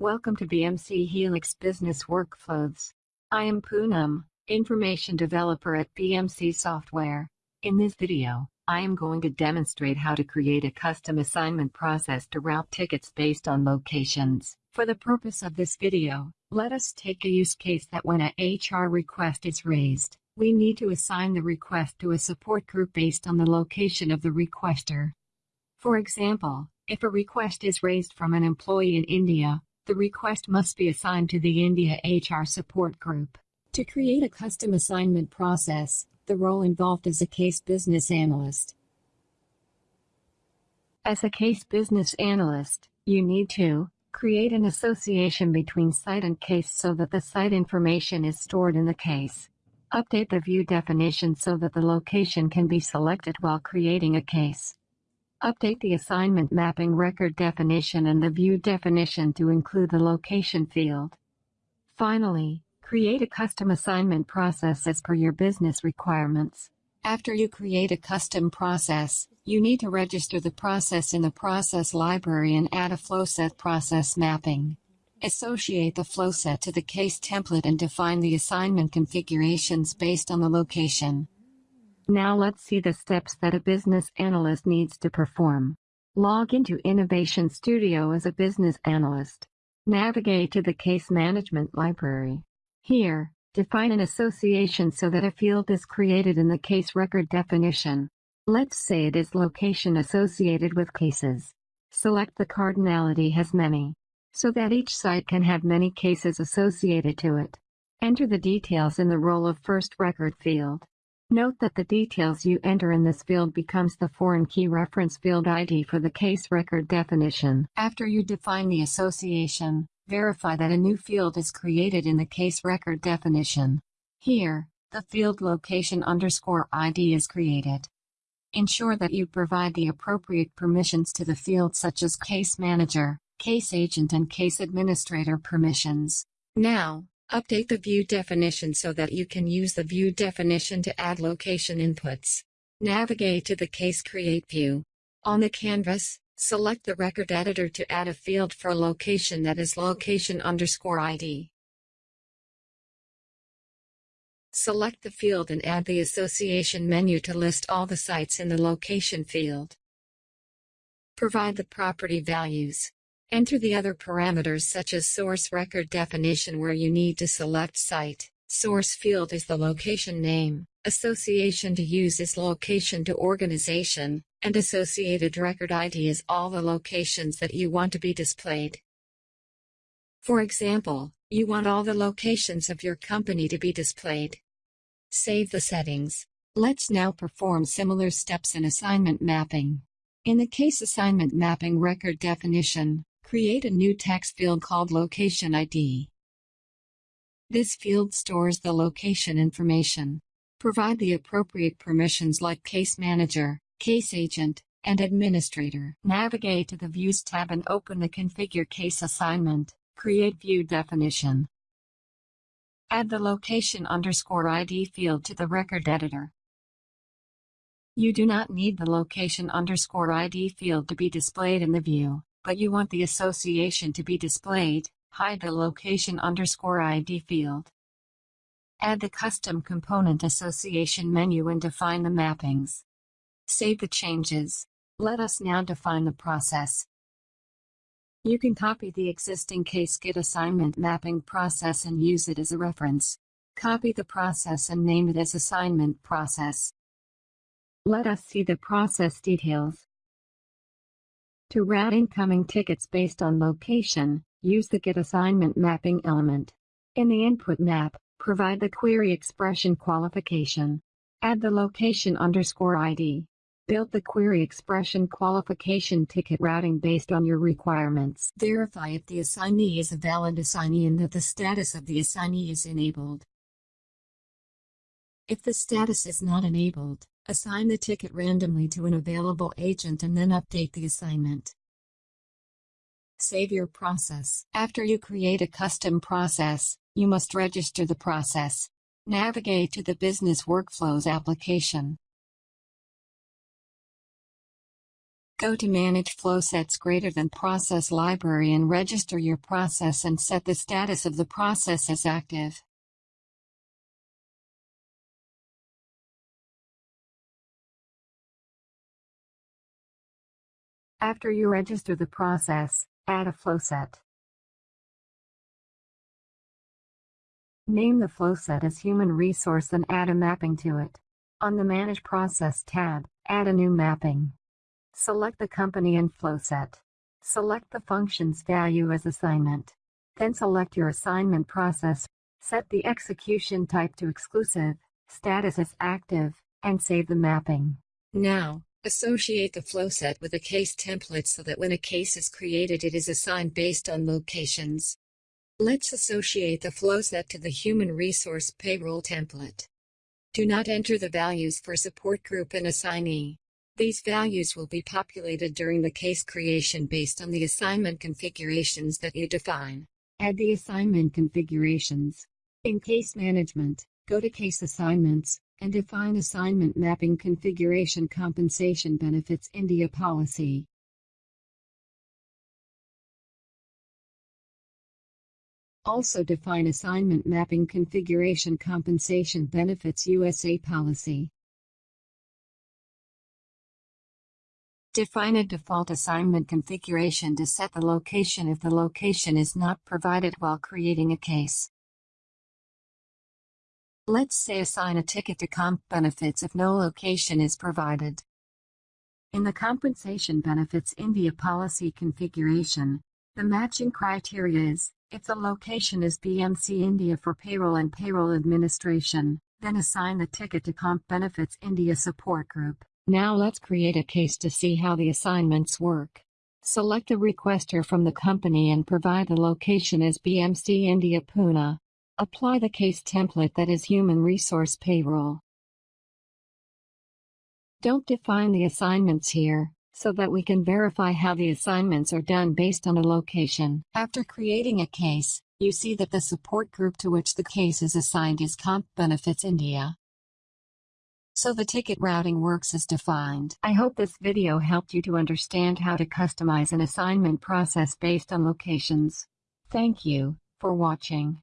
Welcome to BMC Helix Business Workflows. I am Poonam, Information Developer at BMC Software. In this video, I am going to demonstrate how to create a custom assignment process to route tickets based on locations. For the purpose of this video, let us take a use case that when a HR request is raised, we need to assign the request to a support group based on the location of the requester. For example, if a request is raised from an employee in India, the request must be assigned to the India HR support group. To create a custom assignment process, the role involved is a case business analyst. As a case business analyst, you need to create an association between site and case so that the site information is stored in the case. Update the view definition so that the location can be selected while creating a case. Update the assignment mapping record definition and the view definition to include the location field. Finally, create a custom assignment process as per your business requirements. After you create a custom process, you need to register the process in the process library and add a flowset process mapping. Associate the flowset to the case template and define the assignment configurations based on the location. Now let's see the steps that a business analyst needs to perform. Log into Innovation Studio as a business analyst. Navigate to the Case Management Library. Here, define an association so that a field is created in the case record definition. Let's say it is location associated with cases. Select the cardinality has many, so that each site can have many cases associated to it. Enter the details in the role of first record field. Note that the details you enter in this field becomes the foreign key reference field ID for the case record definition. After you define the association, verify that a new field is created in the case record definition. Here, the field location underscore ID is created. Ensure that you provide the appropriate permissions to the field such as case manager, case agent and case administrator permissions. Now, Update the view definition so that you can use the view definition to add location inputs. Navigate to the Case Create view. On the canvas, select the record editor to add a field for location that is location underscore ID. Select the field and add the association menu to list all the sites in the location field. Provide the property values. Enter the other parameters such as source record definition where you need to select site. Source field is the location name, association to use is location to organization, and associated record ID is all the locations that you want to be displayed. For example, you want all the locations of your company to be displayed. Save the settings. Let's now perform similar steps in assignment mapping. In the case assignment mapping record definition, Create a new text field called Location ID. This field stores the location information. Provide the appropriate permissions like Case Manager, Case Agent, and Administrator. Navigate to the Views tab and open the Configure Case Assignment. Create View Definition. Add the location underscore ID field to the record editor. You do not need the location underscore ID field to be displayed in the view but you want the association to be displayed, hide the location underscore ID field. Add the custom component association menu and define the mappings. Save the changes. Let us now define the process. You can copy the existing case get assignment mapping process and use it as a reference. Copy the process and name it as assignment process. Let us see the process details. To route incoming tickets based on location, use the Get Assignment Mapping element. In the input map, provide the query expression qualification. Add the location underscore ID. Build the query expression qualification ticket routing based on your requirements. Verify if the assignee is a valid assignee and that the status of the assignee is enabled. If the status is not enabled, Assign the ticket randomly to an available agent and then update the assignment. Save your process. After you create a custom process, you must register the process. Navigate to the Business Workflows application. Go to Manage Flowsets greater than Process Library and register your process and set the status of the process as active. After you register the process, add a flowset. Name the flowset as Human Resource and add a mapping to it. On the Manage Process tab, add a new mapping. Select the company and flowset. Select the function's value as assignment. Then select your assignment process. Set the execution type to exclusive, status as active, and save the mapping. Now, Associate the flowset with a case template so that when a case is created it is assigned based on locations. Let's associate the flowset to the Human Resource Payroll template. Do not enter the values for support group and assignee. These values will be populated during the case creation based on the assignment configurations that you define. Add the assignment configurations. In Case Management, go to Case Assignments, and define assignment mapping configuration compensation benefits India policy. Also define assignment mapping configuration compensation benefits USA policy. Define a default assignment configuration to set the location if the location is not provided while creating a case. Let's say assign a ticket to comp benefits if no location is provided. In the Compensation Benefits India policy configuration, the matching criteria is, if the location is BMC India for payroll and payroll administration, then assign the ticket to Comp Benefits India support group. Now let's create a case to see how the assignments work. Select the requester from the company and provide the location as BMC India Pune. Apply the case template that is Human Resource Payroll. Don't define the assignments here, so that we can verify how the assignments are done based on a location. After creating a case, you see that the support group to which the case is assigned is Comp Benefits India. So the ticket routing works as defined. I hope this video helped you to understand how to customize an assignment process based on locations. Thank you for watching.